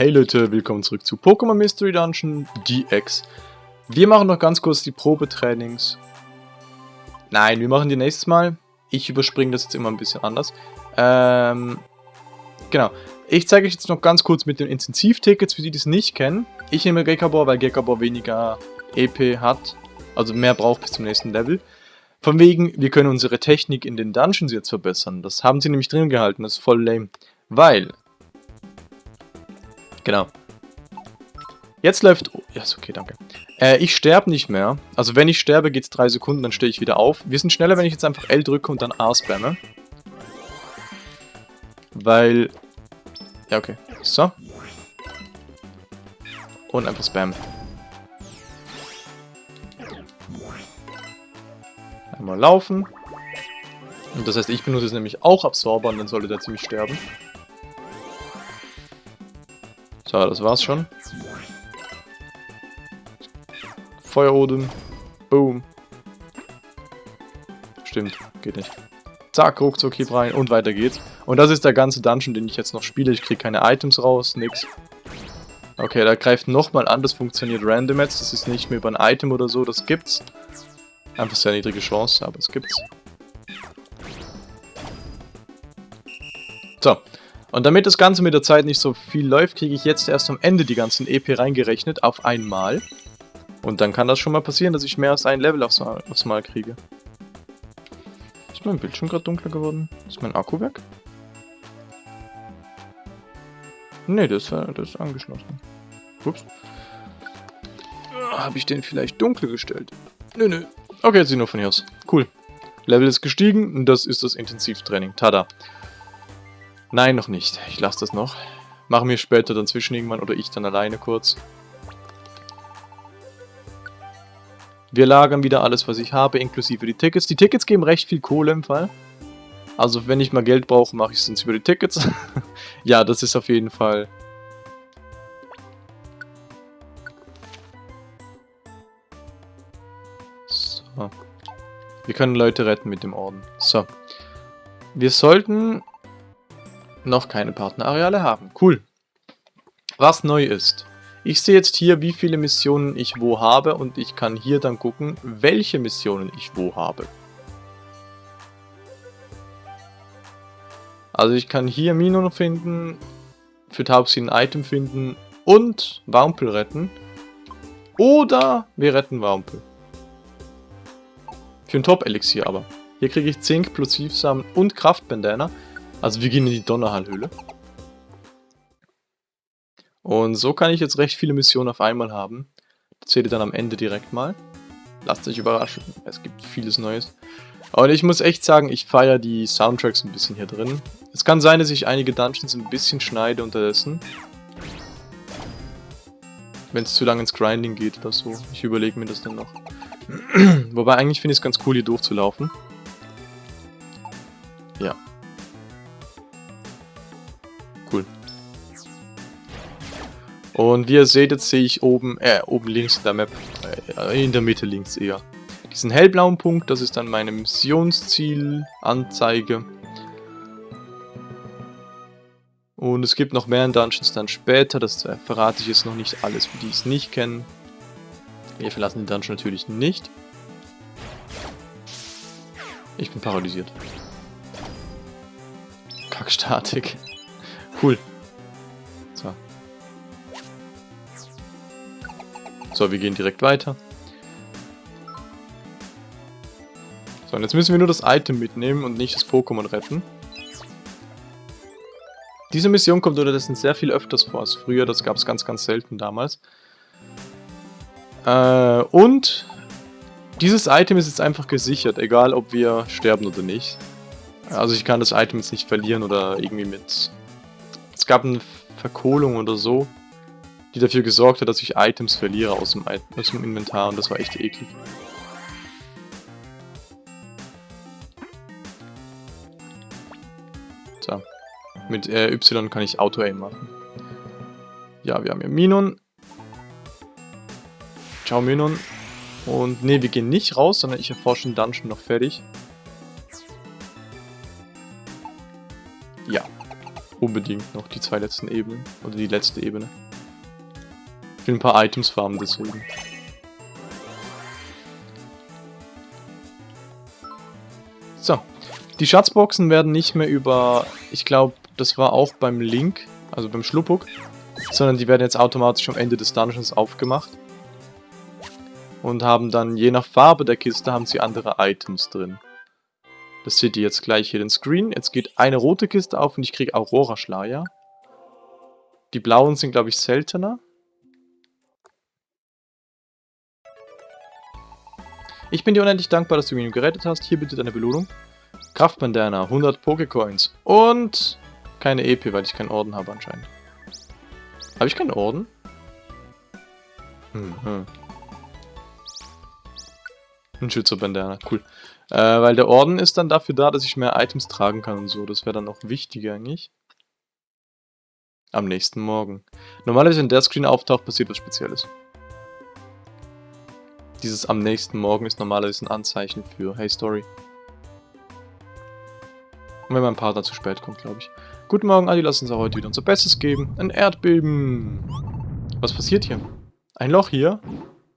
Hey Leute, willkommen zurück zu Pokémon Mystery Dungeon DX. Wir machen noch ganz kurz die Probetrainings. Nein, wir machen die nächstes Mal. Ich überspringe das jetzt immer ein bisschen anders. Ähm, genau. Ich zeige euch jetzt noch ganz kurz mit den Intensivtickets, für die, die es nicht kennen. Ich nehme Gekabor, weil Gekabor weniger EP hat. Also mehr braucht bis zum nächsten Level. Von wegen, wir können unsere Technik in den Dungeons jetzt verbessern. Das haben sie nämlich drin gehalten, das ist voll lame. Weil... Genau. Jetzt läuft... Oh, ja, ist okay, danke. Äh, ich sterbe nicht mehr. Also wenn ich sterbe, geht es 3 Sekunden, dann stehe ich wieder auf. Wir sind schneller, wenn ich jetzt einfach L drücke und dann A spamme. Weil... Ja, okay. So. Und einfach spammen. Einmal laufen. Und das heißt, ich benutze es nämlich auch Absorber und dann sollte der ziemlich sterben. So, das war's schon. Feuerodem. Boom. Stimmt, geht nicht. Zack, ruckzuck hier rein und weiter geht's. Und das ist der ganze Dungeon, den ich jetzt noch spiele. Ich kriege keine Items raus, nix. Okay, da greift nochmal an, das funktioniert random jetzt. Das ist nicht mehr über ein Item oder so, das gibt's. Einfach sehr niedrige Chance, aber es gibt's. Und damit das Ganze mit der Zeit nicht so viel läuft, kriege ich jetzt erst am Ende die ganzen EP reingerechnet auf einmal. Und dann kann das schon mal passieren, dass ich mehr als ein Level aufs Mal, aufs mal kriege. Ist mein Bildschirm gerade dunkler geworden? Ist mein Akku weg? Ne, das, das ist angeschlossen. Ups. Habe ich den vielleicht dunkel gestellt? Nö, nö. Okay, jetzt sieht nur von hier aus. Cool. Level ist gestiegen und das ist das Intensivtraining. Tada. Nein, noch nicht. Ich lasse das noch. Machen wir später dann zwischen irgendwann oder ich dann alleine kurz. Wir lagern wieder alles, was ich habe, inklusive die Tickets. Die Tickets geben recht viel Kohle im Fall. Also wenn ich mal Geld brauche, mache ich es sonst über die Tickets. ja, das ist auf jeden Fall... So. Wir können Leute retten mit dem Orden. So. Wir sollten noch keine Partnerareale haben. Cool. Was neu ist. Ich sehe jetzt hier, wie viele Missionen ich wo habe und ich kann hier dann gucken, welche Missionen ich wo habe. Also ich kann hier Minon finden, für Taubsi ein Item finden und Wampel retten. Oder wir retten Wampel. Für ein Top-Elixier aber. Hier kriege ich Zink, Plosivsamen und Kraftbandana. Also wir gehen in die Donnerhallhöhle. Und so kann ich jetzt recht viele Missionen auf einmal haben. Das seht ihr dann am Ende direkt mal. Lasst euch überraschen, es gibt vieles Neues. Und ich muss echt sagen, ich feiere die Soundtracks ein bisschen hier drin. Es kann sein, dass ich einige Dungeons ein bisschen schneide unterdessen. Wenn es zu lange ins Grinding geht oder so. Ich überlege mir das dann noch. Wobei eigentlich finde ich es ganz cool, hier durchzulaufen. Cool. Und wie ihr seht, jetzt sehe ich oben, äh, oben links in der Map, äh, in der Mitte links eher, diesen hellblauen Punkt, das ist dann meine Missionsziel-Anzeige. Und es gibt noch mehr Dungeons dann später, das verrate ich jetzt noch nicht alles, für die es nicht kennen. Wir verlassen den Dungeon natürlich nicht. Ich bin paralysiert. Kackstatik. Cool. So. So, wir gehen direkt weiter. So, und jetzt müssen wir nur das Item mitnehmen und nicht das Pokémon retten. Diese Mission kommt unterdessen sehr viel öfters vor als früher, das gab es ganz, ganz selten damals. Äh, und dieses Item ist jetzt einfach gesichert, egal ob wir sterben oder nicht. Also ich kann das Item jetzt nicht verlieren oder irgendwie mit... Es gab eine Verkohlung oder so die dafür gesorgt hat, dass ich Items verliere aus dem, aus dem Inventar und das war echt eklig. So. Mit äh, Y kann ich Auto-Aim machen. Ja, wir haben hier Minon. Ciao Minon. Und ne, wir gehen nicht raus, sondern ich erforsche den Dungeon noch fertig. Unbedingt noch die zwei letzten Ebenen. Oder die letzte Ebene. Ich will ein paar Items farmen deswegen. So. Die Schatzboxen werden nicht mehr über, ich glaube, das war auch beim Link, also beim Schluppuk, sondern die werden jetzt automatisch am Ende des Dungeons aufgemacht. Und haben dann, je nach Farbe der Kiste, haben sie andere Items drin. Das seht ihr jetzt gleich hier den Screen. Jetzt geht eine rote Kiste auf und ich kriege Aurora-Schleier. Die blauen sind, glaube ich, seltener. Ich bin dir unendlich dankbar, dass du mich gerettet hast. Hier bitte deine Belohnung. Kraftbandana, 100 Pokecoins und keine EP, weil ich keinen Orden habe anscheinend. Habe ich keinen Orden? Hm, hm. Ein Schützerbandana, cool. Äh, weil der Orden ist dann dafür da, dass ich mehr Items tragen kann und so. Das wäre dann auch wichtiger eigentlich. Am nächsten Morgen. Normalerweise, wenn der Screen auftaucht, passiert was Spezielles. Dieses am nächsten Morgen ist normalerweise ein Anzeichen für Hey Story. Und wenn mein Partner zu spät kommt, glaube ich. Guten Morgen, Adi, lass uns auch heute wieder unser Bestes geben. Ein Erdbeben. Was passiert hier? Ein Loch hier?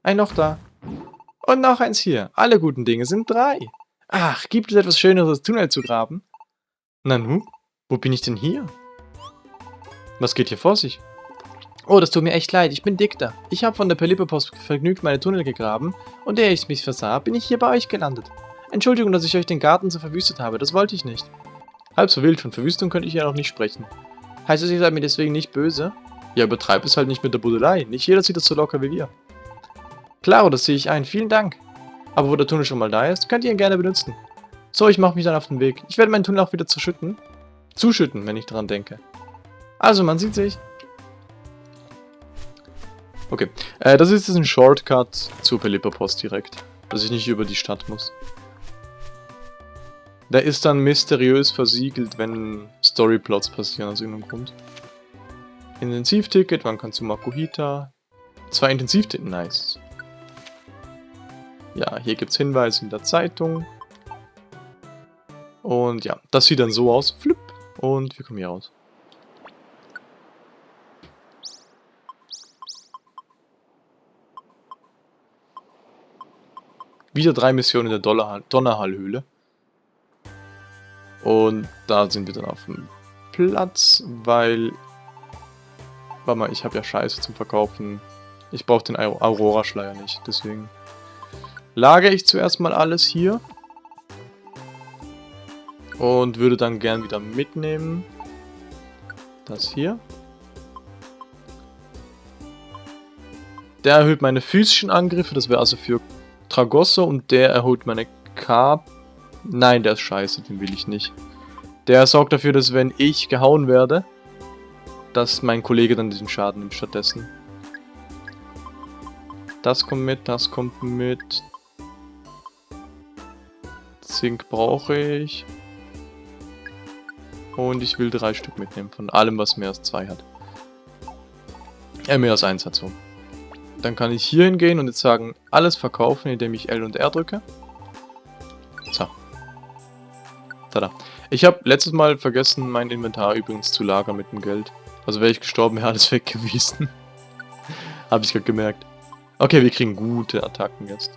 Ein Loch da. Und noch eins hier. Alle guten Dinge sind drei. Ach, gibt es etwas Schöneres, als Tunnel zu graben? Nanu, wo bin ich denn hier? Was geht hier vor sich? Oh, das tut mir echt leid, ich bin Dichter. Ich habe von der Pelipperpost vergnügt meine Tunnel gegraben und ehe ich mich versah, bin ich hier bei euch gelandet. Entschuldigung, dass ich euch den Garten so verwüstet habe, das wollte ich nicht. Halb so wild, von Verwüstung könnte ich ja noch nicht sprechen. Heißt es, ihr seid mir deswegen nicht böse? Ja, übertreib es halt nicht mit der Budelei, nicht jeder sieht das so locker wie wir. Klaro, das sehe ich ein, vielen Dank. Aber wo der Tunnel schon mal da ist, könnt ihr ihn gerne benutzen. So, ich mache mich dann auf den Weg. Ich werde meinen Tunnel auch wieder zuschütten. Zuschütten, wenn ich daran denke. Also, man sieht sich. Okay, äh, das ist jetzt ein Shortcut zur Pelipperpost direkt. Dass ich nicht über die Stadt muss. Der ist dann mysteriös versiegelt, wenn Storyplots passieren aus irgendeinem Grund. Intensivticket, man kann zu Makuhita. Zwei Intensivticket, nice. Ja, hier gibt es Hinweise in der Zeitung. Und ja, das sieht dann so aus. Flip. Und wir kommen hier raus. Wieder drei Missionen in der Donnerhallhöhle. Und da sind wir dann auf dem Platz, weil... Warte mal, ich habe ja Scheiße zum Verkaufen. Ich brauche den Aurora-Schleier nicht, deswegen lagere ich zuerst mal alles hier. Und würde dann gern wieder mitnehmen. Das hier. Der erhöht meine physischen Angriffe, das wäre also für Tragosso und der erhöht meine K. Nein, der ist scheiße, den will ich nicht. Der sorgt dafür, dass wenn ich gehauen werde, dass mein Kollege dann diesen Schaden nimmt stattdessen. Das kommt mit, das kommt mit. Zink brauche ich. Und ich will drei Stück mitnehmen, von allem, was mehr als zwei hat. Äh, mehr als eins hat so. Dann kann ich hier hingehen und jetzt sagen, alles verkaufen, indem ich L und R drücke. So. Tada. Ich habe letztes Mal vergessen, mein Inventar übrigens zu lagern mit dem Geld. Also wäre ich gestorben, wäre alles weg gewesen. habe ich gerade gemerkt. Okay, wir kriegen gute Attacken jetzt.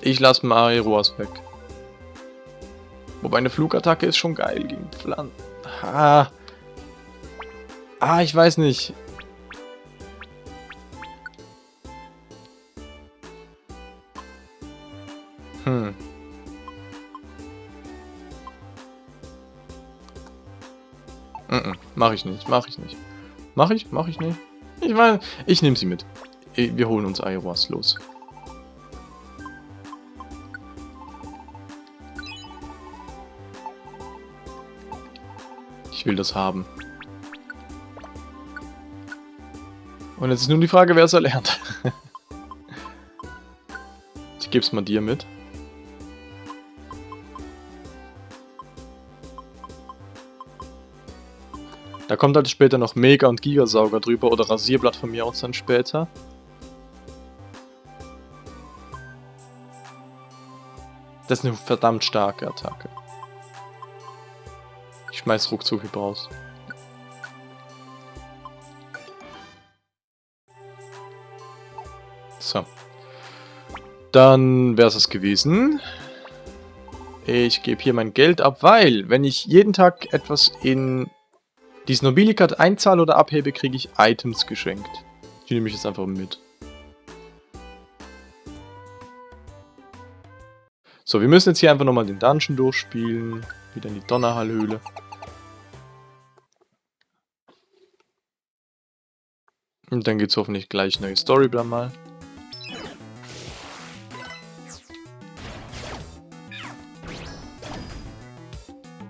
Ich lasse mal Aeroas weg. Wobei eine Flugattacke ist schon geil gegen Pflanzen. Ah. ah, ich weiß nicht. Hm. Mm -mm, mach ich nicht, mach ich nicht. Mach ich? Mach ich nicht? Ich meine, ich nehme sie mit. Wir holen uns Aeroas los. Will das haben. Und jetzt ist nun die Frage, wer es erlernt. ich gebe es mal dir mit. Da kommt halt später noch Mega- und Gigasauger drüber oder Rasierblatt von mir aus dann später. Das ist eine verdammt starke Attacke. Schmeiß ruckzuck raus. So. Dann wäre es gewesen. Ich gebe hier mein Geld ab, weil, wenn ich jeden Tag etwas in diesen Nobilikat einzahle oder abhebe, kriege ich Items geschenkt. Die nehme ich jetzt einfach mit. So, wir müssen jetzt hier einfach nochmal den Dungeon durchspielen. Wieder in die Donnerhallhöhle. Und dann gibt es hoffentlich gleich neue Story mal.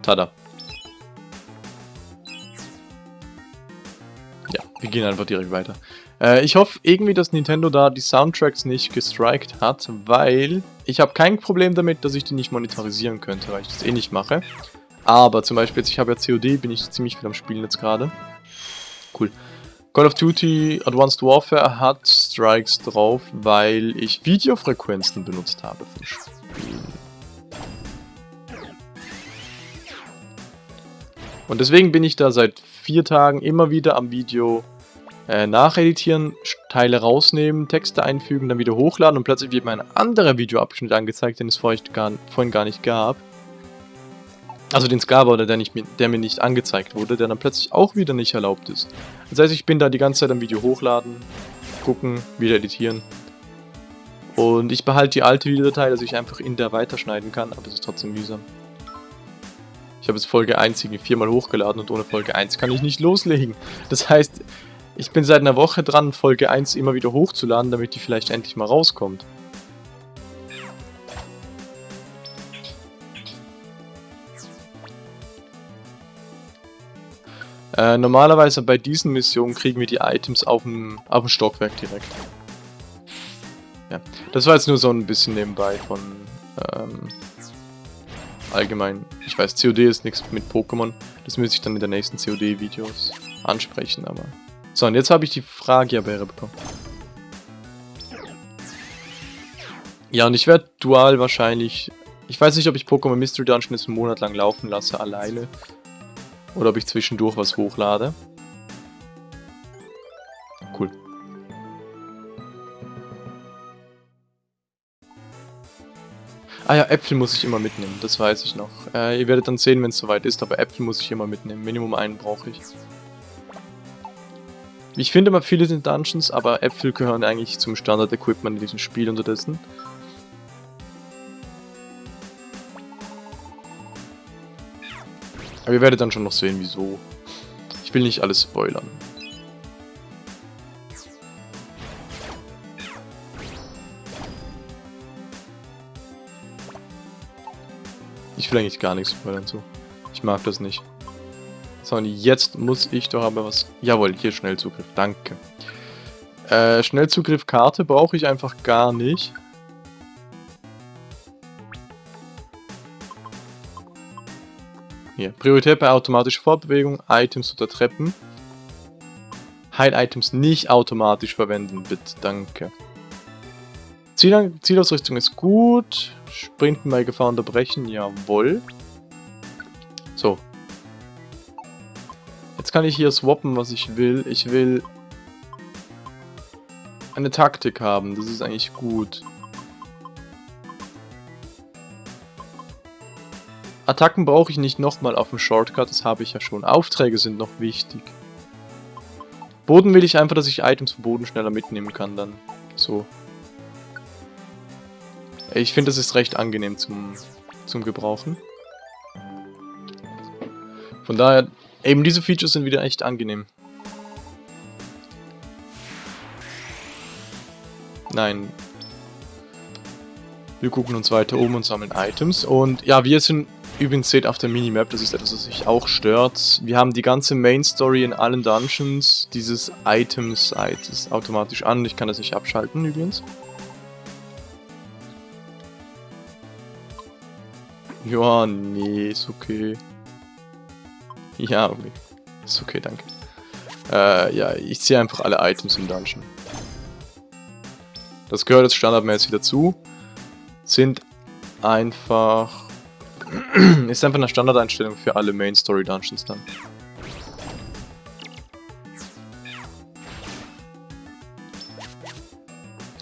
Tada. Ja, wir gehen einfach direkt weiter. Äh, ich hoffe irgendwie, dass Nintendo da die Soundtracks nicht gestrikt hat, weil ich habe kein Problem damit, dass ich die nicht monetarisieren könnte, weil ich das eh nicht mache. Aber zum Beispiel jetzt, ich habe ja COD, bin ich ziemlich viel am Spielen jetzt gerade. Cool. Call of Duty Advanced Warfare hat Strikes drauf, weil ich Videofrequenzen benutzt habe für Spielen. Und deswegen bin ich da seit vier Tagen immer wieder am Video äh, nacheditieren, Teile rausnehmen, Texte einfügen, dann wieder hochladen und plötzlich wird mir ein anderer Videoabschnitt angezeigt, den es vorhin gar, vorhin gar nicht gab. Also den oder der, nicht, der mir nicht angezeigt wurde, der dann plötzlich auch wieder nicht erlaubt ist. Das heißt, ich bin da die ganze Zeit am Video hochladen, gucken, wieder editieren. Und ich behalte die alte Videodatei, dass ich einfach in der weiterschneiden kann, aber es ist trotzdem mühsam. Ich habe jetzt Folge 1 irgendwie viermal hochgeladen und ohne Folge 1 kann ich nicht loslegen. Das heißt, ich bin seit einer Woche dran, Folge 1 immer wieder hochzuladen, damit die vielleicht endlich mal rauskommt. Äh, normalerweise bei diesen Missionen kriegen wir die Items auf dem, auf dem Stockwerk direkt. Ja, das war jetzt nur so ein bisschen nebenbei von ähm, allgemein. Ich weiß, COD ist nichts mit Pokémon. Das müsste ich dann in den nächsten COD-Videos ansprechen, aber... So, und jetzt habe ich die Fragierbeere bekommen. Ja, und ich werde dual wahrscheinlich... Ich weiß nicht, ob ich Pokémon Mystery Dungeon jetzt einen Monat lang laufen lasse, alleine. Oder ob ich zwischendurch was hochlade. Cool. Ah ja, Äpfel muss ich immer mitnehmen, das weiß ich noch. Äh, ihr werdet dann sehen, wenn es soweit ist, aber Äpfel muss ich immer mitnehmen. Minimum einen brauche ich. Ich finde immer viele sind Dungeons, aber Äpfel gehören eigentlich zum Standard-Equipment in diesem Spiel unterdessen. Aber ihr werdet dann schon noch sehen, wieso. Ich will nicht alles spoilern. Ich will eigentlich gar nichts spoilern zu. Ich mag das nicht. So, jetzt muss ich doch aber was... Jawohl, hier Schnellzugriff. Danke. Äh, Schnellzugriff Karte brauche ich einfach gar nicht. Hier, Priorität bei automatischer Fortbewegung, Items oder Treppen. Heil-Items nicht automatisch verwenden, bitte, danke. Ziel Zielausrüstung ist gut. Sprinten bei Gefahr unterbrechen, jawohl. So. Jetzt kann ich hier swappen, was ich will. Ich will eine Taktik haben, das ist eigentlich gut. Attacken brauche ich nicht nochmal auf dem Shortcut, das habe ich ja schon. Aufträge sind noch wichtig. Boden will ich einfach, dass ich Items vom Boden schneller mitnehmen kann dann. So. Ich finde, das ist recht angenehm zum, zum Gebrauchen. Von daher, eben diese Features sind wieder echt angenehm. Nein. Wir gucken uns weiter um und sammeln Items. Und ja, wir sind übrigens seht auf der Minimap, das ist etwas, was mich auch stört. Wir haben die ganze Main Story in allen Dungeons. Dieses Item-Site ist automatisch an. Ich kann das nicht abschalten übrigens. Ja, nee, ist okay. Ja, okay. Ist okay, danke. Äh, ja, ich ziehe einfach alle Items im Dungeon. Das gehört jetzt standardmäßig dazu. Sind einfach Ist einfach eine Standardeinstellung für alle Main Story Dungeons dann.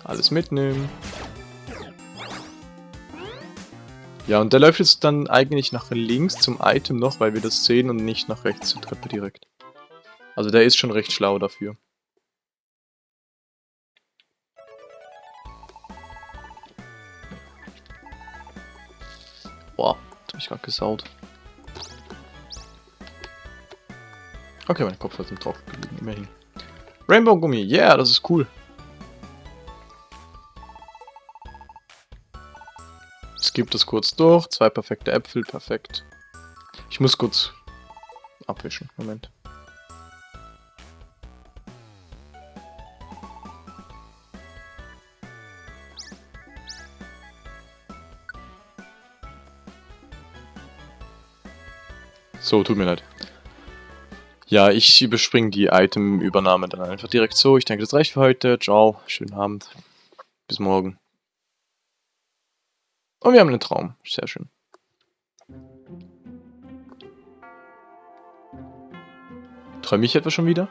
Alles mitnehmen. Ja, und der läuft jetzt dann eigentlich nach links zum Item noch, weil wir das sehen und nicht nach rechts zur Treppe direkt. Also der ist schon recht schlau dafür. Boah, jetzt hab ich gerade gesaut. Okay, mein Kopf hat drauf gelegen, immerhin. Rainbow Gummi, yeah, das ist cool. Skip das kurz durch. Zwei perfekte Äpfel, perfekt. Ich muss kurz abwischen. Moment. So, tut mir leid. Ja, ich überspringe die Item-Übernahme dann einfach direkt so. Ich denke, das reicht für heute. Ciao, schönen Abend. Bis morgen. Und wir haben einen Traum. Sehr schön. Träume ich etwa schon wieder?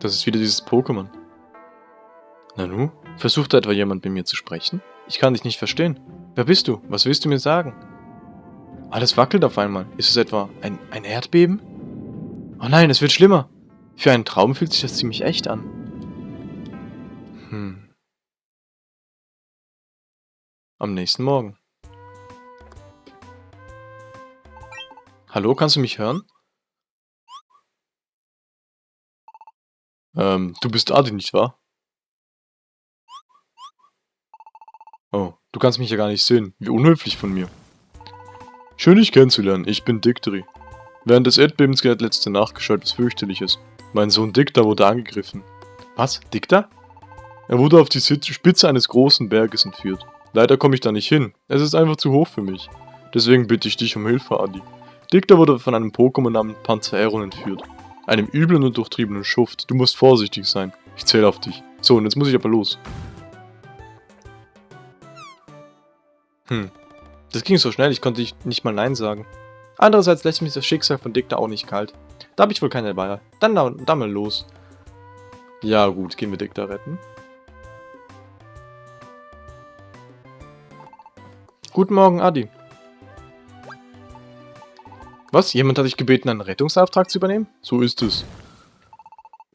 Das ist wieder dieses Pokémon. Nanu, versucht etwa jemand mit mir zu sprechen? Ich kann dich nicht verstehen. Wer bist du? Was willst du mir sagen? Alles wackelt auf einmal. Ist es etwa ein, ein Erdbeben? Oh nein, es wird schlimmer. Für einen Traum fühlt sich das ziemlich echt an. Hm. Am nächsten Morgen. Hallo, kannst du mich hören? Ähm, du bist Adi, nicht wahr? Oh, du kannst mich ja gar nicht sehen. Wie unhöflich von mir. Schön, dich kennenzulernen. Ich bin Dictri. Während des Erdbebens hat letzte Nacht geschah was fürchterliches. Mein Sohn Dicta wurde angegriffen. Was? Dicta? Er wurde auf die Spitze eines großen Berges entführt. Leider komme ich da nicht hin. Es ist einfach zu hoch für mich. Deswegen bitte ich dich um Hilfe, Adi. Dicta wurde von einem Pokémon namens Panzeron entführt. Einem üblen und durchtriebenen Schuft. Du musst vorsichtig sein. Ich zähle auf dich. So, und jetzt muss ich aber los. Hm. Das ging so schnell, ich konnte nicht mal Nein sagen. Andererseits lässt mich das Schicksal von Dicta auch nicht kalt. Da habe ich wohl keine Wahl. Dann, dann, dann mal los. Ja gut, gehen wir Dicta retten. Guten Morgen, Adi. Was? Jemand hat dich gebeten, einen Rettungsauftrag zu übernehmen? So ist es.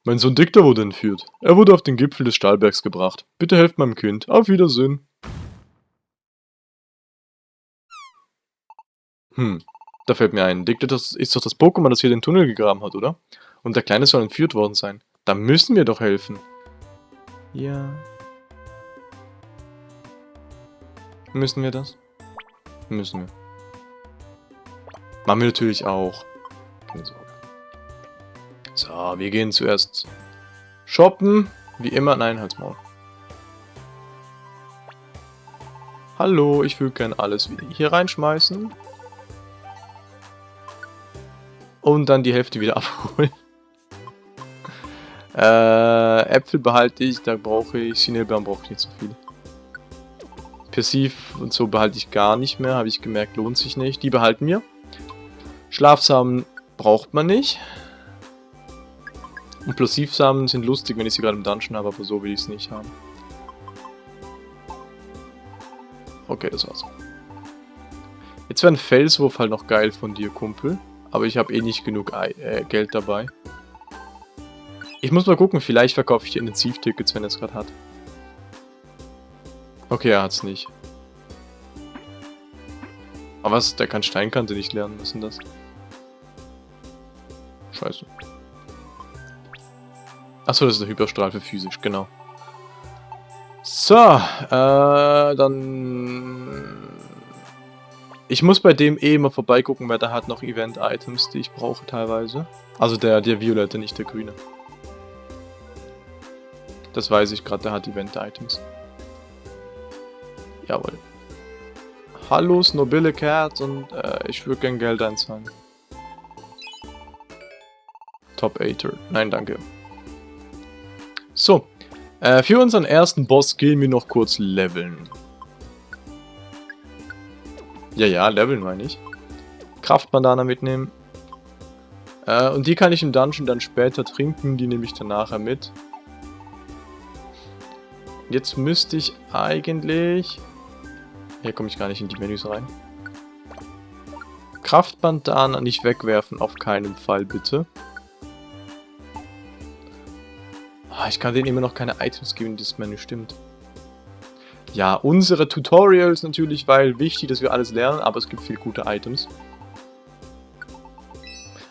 Mein Sohn Dicta wurde entführt. Er wurde auf den Gipfel des Stahlbergs gebracht. Bitte helft meinem Kind. Auf Wiedersehen. Hm, da fällt mir ein. Dicta ist doch das Pokémon, das hier den Tunnel gegraben hat, oder? Und der Kleine soll entführt worden sein. Da müssen wir doch helfen. Ja. Müssen wir das? Müssen wir. Machen wir natürlich auch. Keine Sorge. So, wir gehen zuerst shoppen. Wie immer. Nein, halt's Maul. Hallo, ich will gerne alles wieder hier reinschmeißen. Und dann die Hälfte wieder abholen. äh, Äpfel behalte ich, da brauche ich, Sinelbeeren brauche ich nicht so viel. Persiv und so behalte ich gar nicht mehr, habe ich gemerkt, lohnt sich nicht. Die behalten wir. Schlafsamen braucht man nicht. Und Plosivsamen sind lustig, wenn ich sie gerade im Dungeon habe, aber so will ich es nicht haben. Okay, das war's. Jetzt wäre ein Felswurf halt noch geil von dir, Kumpel. Aber ich habe eh nicht genug äh, Geld dabei. Ich muss mal gucken, vielleicht verkaufe ich die Intensivtickets, wenn er es gerade hat. Okay, er hat's nicht. Aber was? Der kann Steinkante nicht lernen. Was ist denn das? Scheiße. Achso, das ist der Hyperstrahl für physisch, genau. So, äh, dann ich muss bei dem eh immer vorbeigucken, weil der hat noch Event-Items, die ich brauche teilweise. Also der, der Violette, nicht der Grüne. Das weiß ich gerade, der hat Event-Items. Jawohl. Hallo, Snobille Cat und äh, ich würde gern Geld einzahlen. Top 8 Nein, danke. So. Äh, für unseren ersten Boss gehen wir noch kurz leveln. Ja, ja, leveln meine ich. Kraftbandana mitnehmen. Äh, und die kann ich im Dungeon dann später trinken, die nehme ich dann nachher mit. Jetzt müsste ich eigentlich... Hier komme ich gar nicht in die Menüs rein. Kraftbandana nicht wegwerfen, auf keinen Fall bitte. Ah, ich kann denen immer noch keine Items geben, dieses Menü stimmt. Ja, unsere Tutorials natürlich, weil wichtig, dass wir alles lernen, aber es gibt viele gute Items.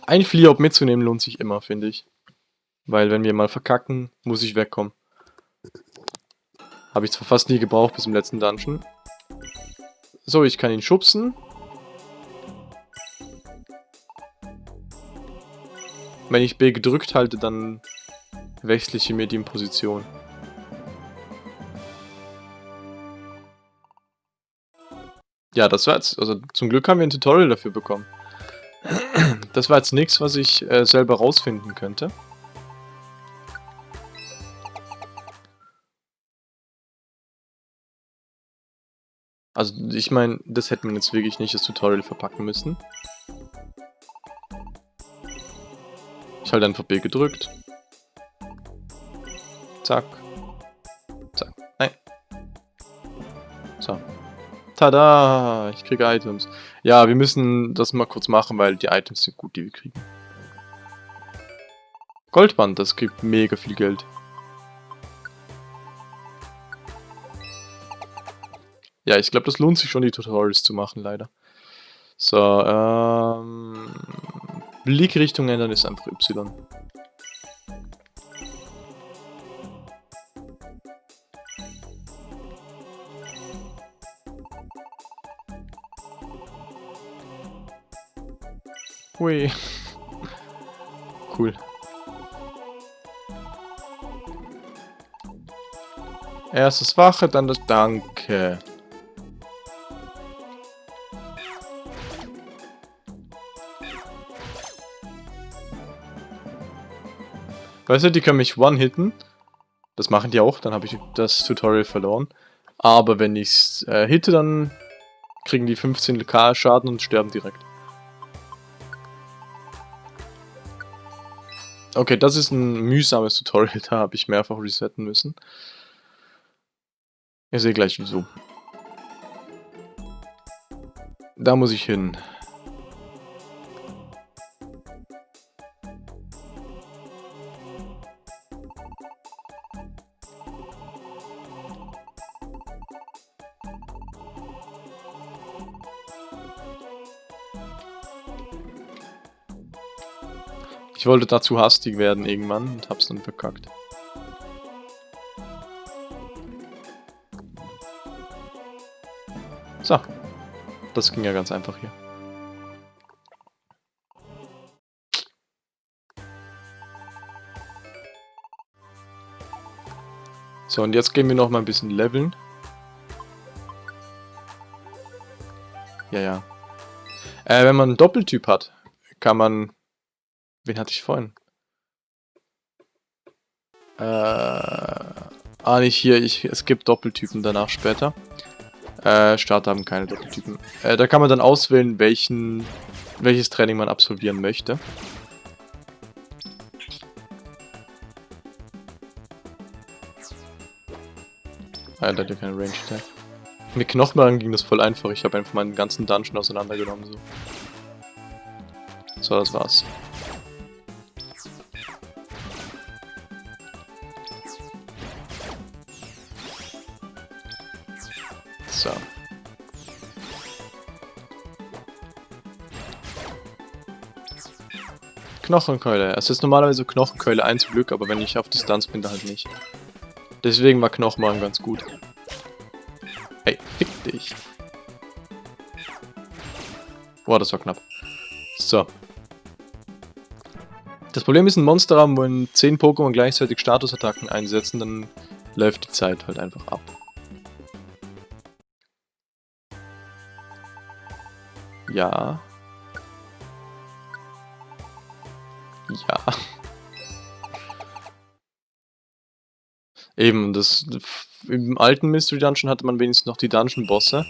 Ein Fliop mitzunehmen lohnt sich immer, finde ich. Weil wenn wir mal verkacken, muss ich wegkommen. Habe ich zwar fast nie gebraucht bis im letzten Dungeon. So, ich kann ihn schubsen. Wenn ich B gedrückt halte, dann wechsle ich mir die Position. Ja, das war jetzt, also zum Glück haben wir ein Tutorial dafür bekommen. Das war jetzt nichts, was ich äh, selber rausfinden könnte. Also ich meine, das hätte man jetzt wirklich nicht das Tutorial verpacken müssen. Ich halte einfach B gedrückt. Zack. Zack. Nein. So. Tada! Ich kriege Items. Ja, wir müssen das mal kurz machen, weil die Items sind gut, die wir kriegen. Goldband, das gibt mega viel Geld. Ja, ich glaube, das lohnt sich schon, die Tutorials zu machen, leider. So, ähm... Blickrichtung ändern ist einfach Y. Hui. Cool. Erstes Wache, dann das Danke. Weißt du, die können mich one-hitten. Das machen die auch, dann habe ich das Tutorial verloren. Aber wenn ich es äh, hitte, dann kriegen die 15k Schaden und sterben direkt. Okay, das ist ein mühsames Tutorial, da habe ich mehrfach resetten müssen. Ihr seht gleich wieso. Da muss ich hin. Ich wollte dazu hastig werden irgendwann und hab's dann verkackt. So. Das ging ja ganz einfach hier. So, und jetzt gehen wir noch mal ein bisschen leveln. Ja, ja. Äh, wenn man einen Doppeltyp hat, kann man Wen hatte ich vorhin? Äh, ah, nicht hier. Ich, es gibt Doppeltypen danach später. Äh, Starter haben keine Doppeltypen. Äh, da kann man dann auswählen, welchen, welches Training man absolvieren möchte. Ah, da hat ja keine Range Attack. Mit Knochenmarken ging das voll einfach. Ich habe einfach meinen ganzen Dungeon auseinandergenommen. So, so das war's. Knochenkeule. Es ist normalerweise Knochenkeule 1 Glück, aber wenn ich auf Distanz bin, dann halt nicht. Deswegen war Knochenmagen ganz gut. Ey, fick dich. Boah, das war knapp. So. Das Problem ist, ein Monster haben, wenn 10 Pokémon gleichzeitig Statusattacken einsetzen, dann läuft die Zeit halt einfach ab. Ja. Eben, das im alten Mystery Dungeon hatte man wenigstens noch die Dungeon-Bosse.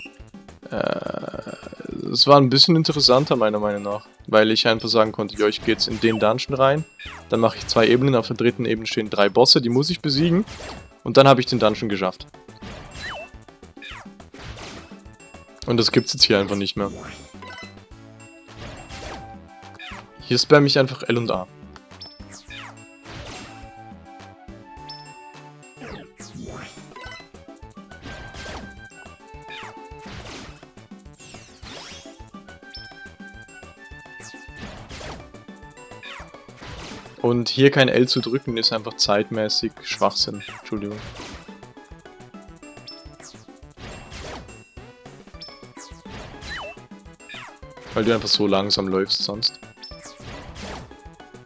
Äh, es war ein bisschen interessanter meiner Meinung nach. Weil ich einfach sagen konnte, ja, ich gehe jetzt in den Dungeon rein. Dann mache ich zwei Ebenen. Auf der dritten Ebene stehen drei Bosse, die muss ich besiegen. Und dann habe ich den Dungeon geschafft. Und das gibt's jetzt hier einfach nicht mehr. Hier spam ich einfach L und A. Und hier kein L zu drücken ist einfach zeitmäßig Schwachsinn. Entschuldigung. Weil du einfach so langsam läufst sonst.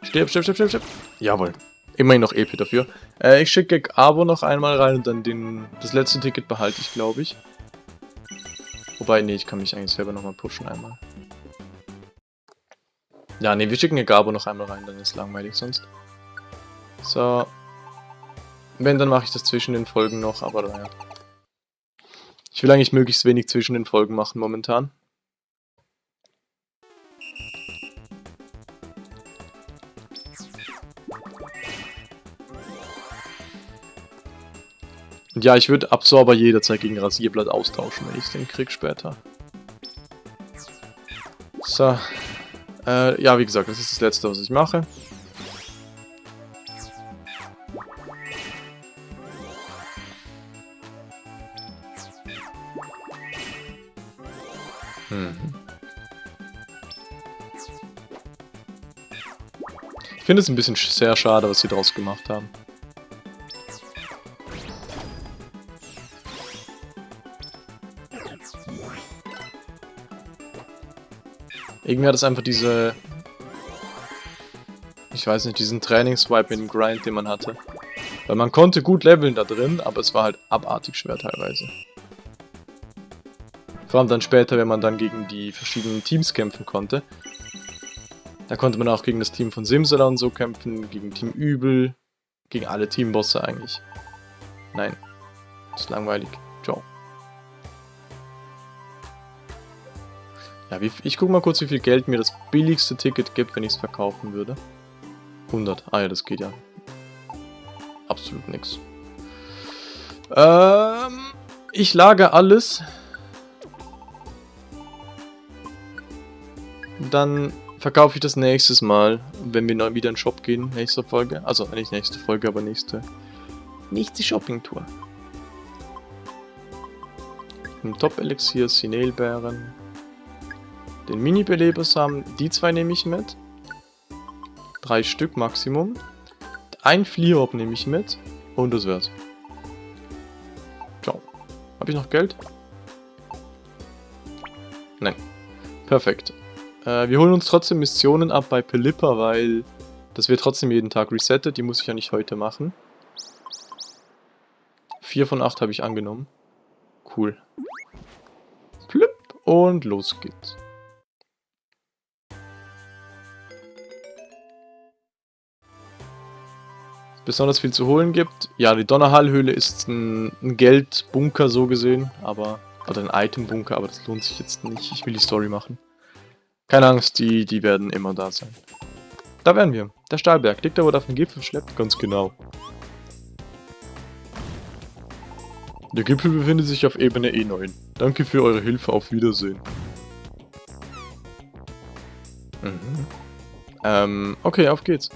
Stirb, stirb, stirb, stirb, stirb. Jawohl. Immerhin noch EP dafür. Äh, ich schicke Abo noch einmal rein und dann den, das letzte Ticket behalte ich, glaube ich. Wobei, nee, ich kann mich eigentlich selber nochmal pushen einmal. Ja, nee, wir schicken Gabo noch einmal rein, dann ist langweilig sonst. So. Wenn, dann mache ich das zwischen den Folgen noch, aber naja. Ich will eigentlich möglichst wenig zwischen den Folgen machen momentan. Und ja, ich würde Absorber jederzeit gegen Rasierblatt austauschen, wenn ich den krieg später. So. Äh, ja, wie gesagt, das ist das letzte, was ich mache. Mhm. Ich finde es ein bisschen sehr schade, was sie daraus gemacht haben. Irgendwie hat es einfach diese... Ich weiß nicht, diesen Trainingswipe mit dem Grind, den man hatte. Weil man konnte gut leveln da drin, aber es war halt abartig schwer teilweise. Vor allem dann später, wenn man dann gegen die verschiedenen Teams kämpfen konnte. Da konnte man auch gegen das Team von Simsala und so kämpfen, gegen Team Übel, gegen alle Teambosse eigentlich. Nein, ist langweilig. Ja, wie, ich guck mal kurz, wie viel Geld mir das billigste Ticket gibt, wenn ich es verkaufen würde. 100. Ah ja, das geht ja. Absolut nix. Ähm, ich lage alles. Dann verkaufe ich das nächstes Mal, wenn wir wieder in den Shop gehen, nächste Folge. Also nicht nächste Folge, aber nächste, nächste Shopping-Tour. Top-Elixier, Sinelbeeren, den Mini-Belebersamen, die zwei nehme ich mit. Drei Stück Maximum. Ein Fliehorb nehme ich mit. Und das wär's. Ciao. Habe ich noch Geld? Nein. Perfekt. Äh, wir holen uns trotzdem Missionen ab bei Pelipper, weil das wird trotzdem jeden Tag resettet. Die muss ich ja nicht heute machen. 4 von 8 habe ich angenommen. Cool. Plüpp und los geht's. Besonders viel zu holen gibt. Ja, die Donnerhallhöhle ist ein, ein Geldbunker so gesehen, aber oder ein Itembunker, aber das lohnt sich jetzt nicht. Ich will die Story machen. Keine Angst, die, die werden immer da sein. Da wären wir. Der Stahlberg. Liegt da, wo er auf den Gipfel schleppt? Ganz genau. Der Gipfel befindet sich auf Ebene E9. Danke für eure Hilfe, auf Wiedersehen. Mhm. Ähm, okay, auf geht's.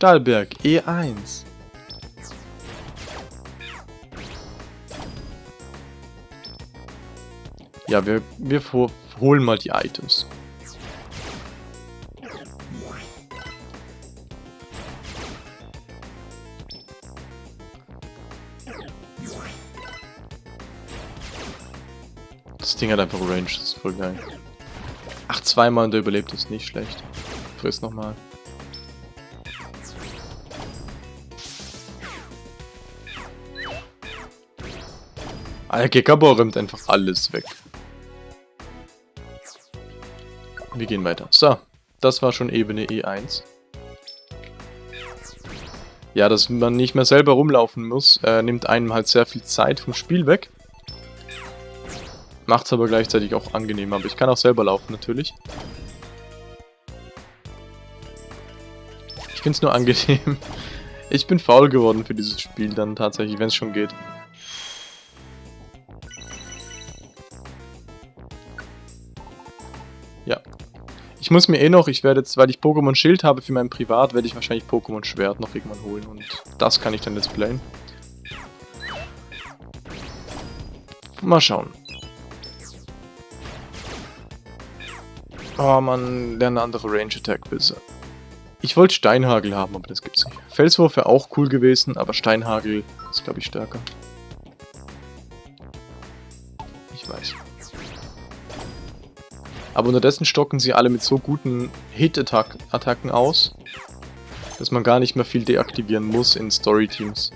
Stahlberg, E1. Ja, wir, wir holen mal die Items. Das Ding hat einfach Range, das ist voll geil. Ach, zweimal und der überlebt ist nicht schlecht. Friss nochmal. Gekabor räumt einfach alles weg. Wir gehen weiter. So, das war schon Ebene E1. ja, dass man nicht mehr selber rumlaufen muss, äh, nimmt einem halt sehr viel Zeit vom Spiel weg. Macht es aber gleichzeitig auch angenehm, aber ich kann auch selber laufen natürlich. Ich finde es nur angenehm. Ich bin faul geworden für dieses Spiel dann tatsächlich, wenn es schon geht. Ja. Ich muss mir eh noch, ich werde jetzt, weil ich Pokémon Schild habe für mein Privat, werde ich wahrscheinlich Pokémon Schwert noch irgendwann holen und das kann ich dann jetzt playen. Mal schauen. Oh man, lerne andere Range Attack bitte. Ich wollte Steinhagel haben, aber das gibt's nicht. Felswurf wäre auch cool gewesen, aber Steinhagel ist glaube ich stärker. Ich weiß. Aber unterdessen stocken sie alle mit so guten Hit-Attacken aus, dass man gar nicht mehr viel deaktivieren muss in Story-Teams.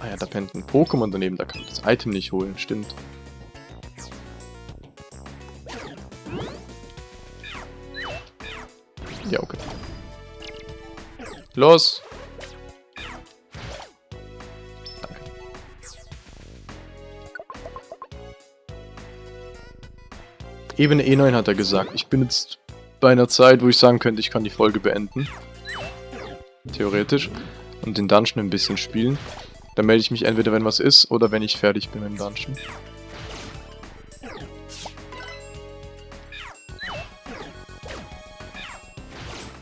Ah ja, da pennt ein Pokémon daneben, da kann ich das Item nicht holen, stimmt. Ja, okay. Los! Ebene E9 hat er gesagt. Ich bin jetzt bei einer Zeit, wo ich sagen könnte, ich kann die Folge beenden. Theoretisch. Und den Dungeon ein bisschen spielen. Dann melde ich mich entweder, wenn was ist, oder wenn ich fertig bin mit dem Dungeon.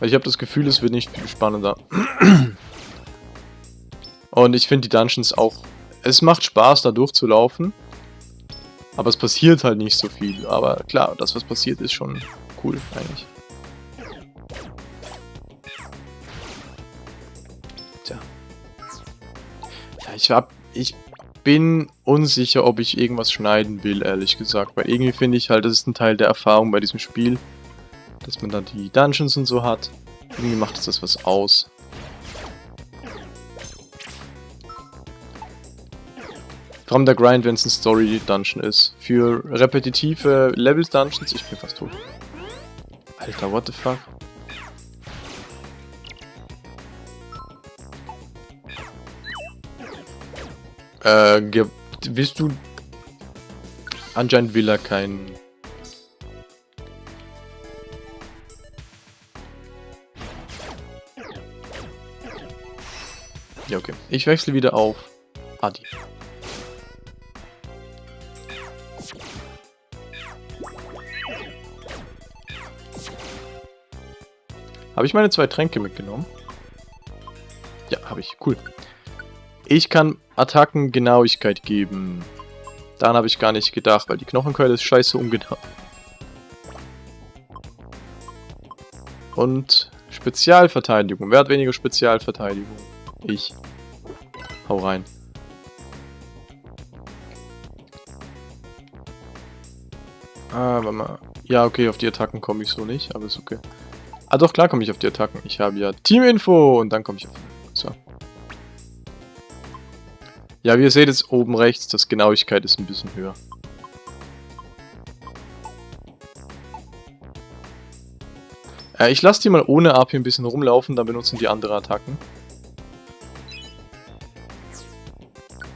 Ich habe das Gefühl, es wird nicht viel spannender. Und ich finde die Dungeons auch... Es macht Spaß, da durchzulaufen. Aber es passiert halt nicht so viel. Aber klar, das, was passiert, ist schon cool, eigentlich. Tja. Ja, ich hab... Ich bin unsicher, ob ich irgendwas schneiden will, ehrlich gesagt. Weil irgendwie finde ich halt, das ist ein Teil der Erfahrung bei diesem Spiel. Dass man da die Dungeons und so hat. Irgendwie macht das was aus. Allem der Grind, wenn es ein Story-Dungeon ist. Für repetitive Levels-Dungeons, ich bin fast tot. Alter, what the fuck? Äh, willst du... Anscheinend will er keinen... Ja, okay. Ich wechsle wieder auf Adi. Habe ich meine zwei Tränke mitgenommen? Ja, habe ich. Cool. Ich kann Attacken Genauigkeit geben. Daran habe ich gar nicht gedacht, weil die Knochenkeule ist scheiße ungenau. Und Spezialverteidigung. Wer hat weniger Spezialverteidigung? Ich. Hau rein. Ah, warte mal. Ja, okay, auf die Attacken komme ich so nicht, aber ist okay. Ah doch, klar komme ich auf die Attacken. Ich habe ja Teaminfo und dann komme ich auf... So. Ja, wie ihr seht jetzt oben rechts, das Genauigkeit ist ein bisschen höher. Äh, ich lasse die mal ohne AP ein bisschen rumlaufen, dann benutzen die andere Attacken.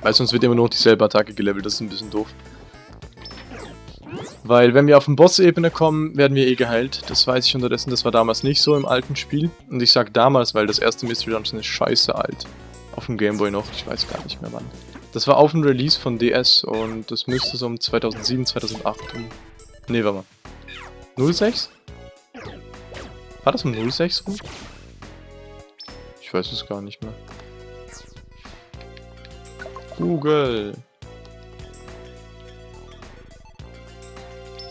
Weil sonst wird immer nur dieselbe Attacke gelevelt, das ist ein bisschen doof. Weil wenn wir auf den Boss-Ebene kommen, werden wir eh geheilt. Das weiß ich unterdessen, das war damals nicht so im alten Spiel. Und ich sag damals, weil das erste Mystery Dungeon ist scheiße alt. Auf dem Gameboy noch, ich weiß gar nicht mehr wann. Das war auf dem Release von DS und das müsste so um 2007, 2008 um... Ne, warte mal. 06? War das um 06 rum? Ich weiß es gar nicht mehr. Google.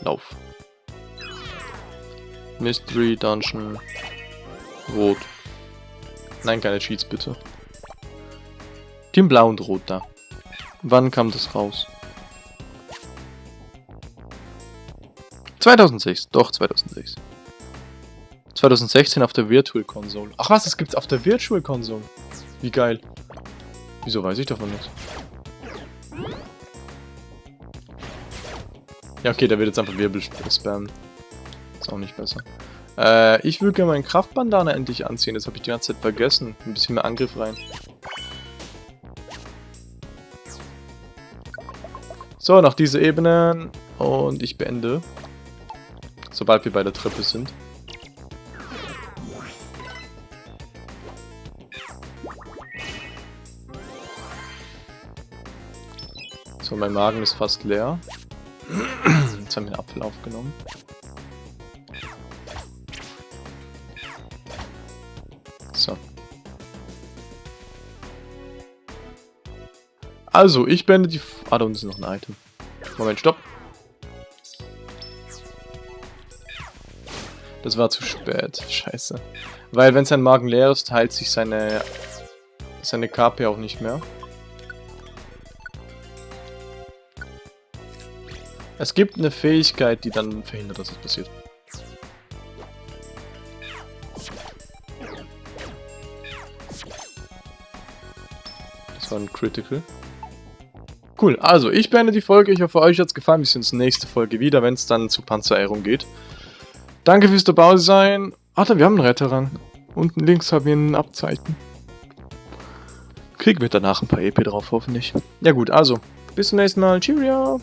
Lauf. Mystery Dungeon. Rot. Nein, keine Cheats bitte. Team Blau und Rot da. Wann kam das raus? 2006, doch 2006. 2016 auf der Virtual Console. Ach was, das gibt's auf der Virtual Console. Wie geil. Wieso weiß ich davon nichts? Ja, okay, der wird jetzt einfach Wirbel spammen. Ist auch nicht besser. Äh, ich will gerne meinen Kraftbandana endlich anziehen. Das habe ich die ganze Zeit vergessen. Ein bisschen mehr Angriff rein. So, nach dieser Ebene. Und ich beende. Sobald wir bei der Treppe sind. So, mein Magen ist fast leer. Jetzt haben wir einen Apfel aufgenommen. So. Also, ich beende die... F ah, da unten ist noch ein Item. Moment, stopp. Das war zu spät. Scheiße. Weil, wenn sein Magen leer ist, heilt sich seine... seine KP auch nicht mehr. Es gibt eine Fähigkeit, die dann verhindert, dass es passiert. Das war ein Critical. Cool, also ich beende die Folge. Ich hoffe, euch hat es gefallen. Wir sehen uns nächste Folge wieder, wenn es dann zur Panzerehrung geht. Danke fürs dabei sein. Warte, wir haben einen Retterrang. Unten links haben wir ein Abzeichen. Kriegen wir danach ein paar EP drauf, hoffentlich. Ja gut, also, bis zum nächsten Mal. Cheerio!